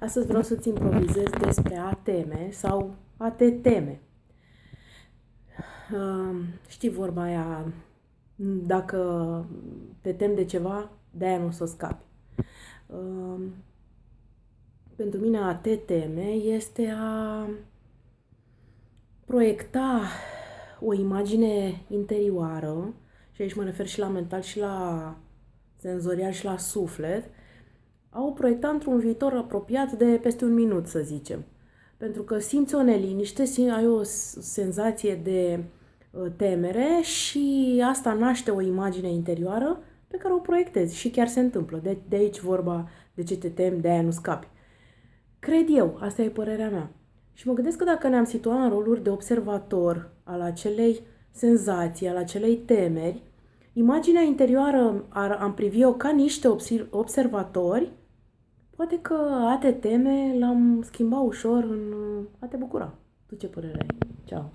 Astăzi vreau să-ți improvizez despre a teme sau a te teme. Uh, știi vorba aia, dacă te temi de ceva, de-aia nu o să scapi. Uh, pentru mine a te teme este a proiecta o imagine interioară, și aici mă refer și la mental și la senzorial și la suflet, au proiectat într-un viitor apropiat de peste un minut, să zicem. Pentru că simți o neliniște, ai o senzație de uh, temere și asta naște o imagine interioară pe care o proiectezi și chiar se întâmplă. De, de aici vorba de ce te temi, de aia nu scapi. Cred eu, asta e părerea mea. Și mă gândesc că dacă ne-am situat în roluri de observator al acelei senzații, al acelei temeri, imaginea interioară ar, am privi-o ca niște observatori Poate că a te teme l-am schimbat ușor în a te bucura. Tu ce părere ai? Ceau!